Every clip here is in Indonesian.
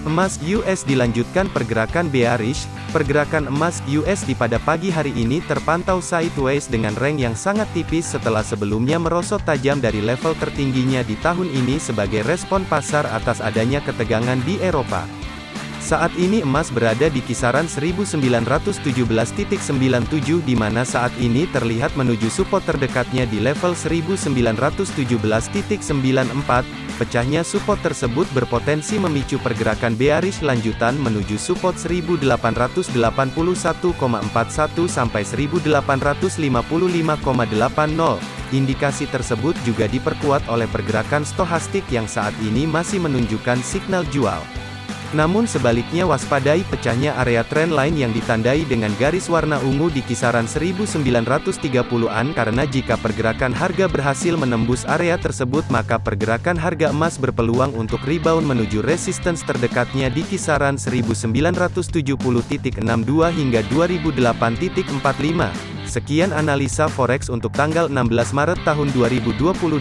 Emas US dilanjutkan pergerakan bearish, pergerakan emas USD pada pagi hari ini terpantau sideways dengan rank yang sangat tipis setelah sebelumnya merosot tajam dari level tertingginya di tahun ini sebagai respon pasar atas adanya ketegangan di Eropa. Saat ini emas berada di kisaran 1917.97 di mana saat ini terlihat menuju support terdekatnya di level 1917.94. Pecahnya support tersebut berpotensi memicu pergerakan bearish lanjutan menuju support 1881,41 sampai 1855,80. Indikasi tersebut juga diperkuat oleh pergerakan stohastik yang saat ini masih menunjukkan signal jual. Namun sebaliknya waspadai pecahnya area trendline yang ditandai dengan garis warna ungu di kisaran 1930-an karena jika pergerakan harga berhasil menembus area tersebut maka pergerakan harga emas berpeluang untuk rebound menuju resistance terdekatnya di kisaran 1970.62 hingga 2008.45. Sekian analisa forex untuk tanggal 16 Maret tahun 2022.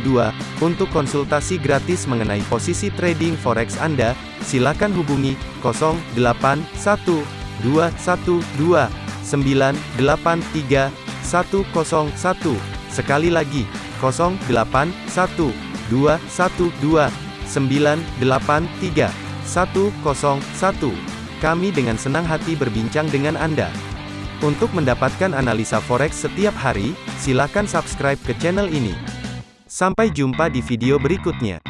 Untuk konsultasi gratis mengenai posisi trading forex Anda, silakan hubungi 081212983101. Sekali lagi, 081212983101. Kami dengan senang hati berbincang dengan Anda. Untuk mendapatkan analisa forex setiap hari, silakan subscribe ke channel ini. Sampai jumpa di video berikutnya.